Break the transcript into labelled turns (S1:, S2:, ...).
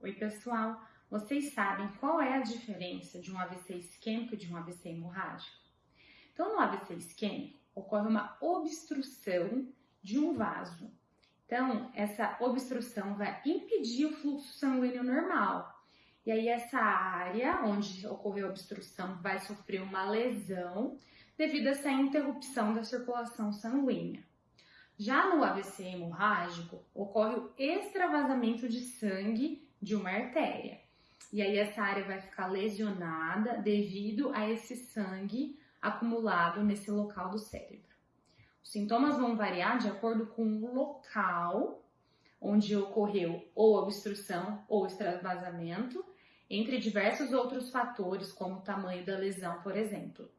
S1: Oi, pessoal! Vocês sabem qual é a diferença de um AVC isquêmico e de um AVC hemorrágico? Então, no AVC isquêmico, ocorre uma obstrução de um vaso. Então, essa obstrução vai impedir o fluxo sanguíneo normal. E aí, essa área onde ocorreu a obstrução vai sofrer uma lesão devido a essa interrupção da circulação sanguínea. Já no AVC hemorrágico, ocorre o extravasamento de sangue de uma artéria. E aí essa área vai ficar lesionada devido a esse sangue acumulado nesse local do cérebro. Os sintomas vão variar de acordo com o local onde ocorreu ou obstrução ou extravasamento, entre diversos outros fatores, como o tamanho da lesão, por exemplo.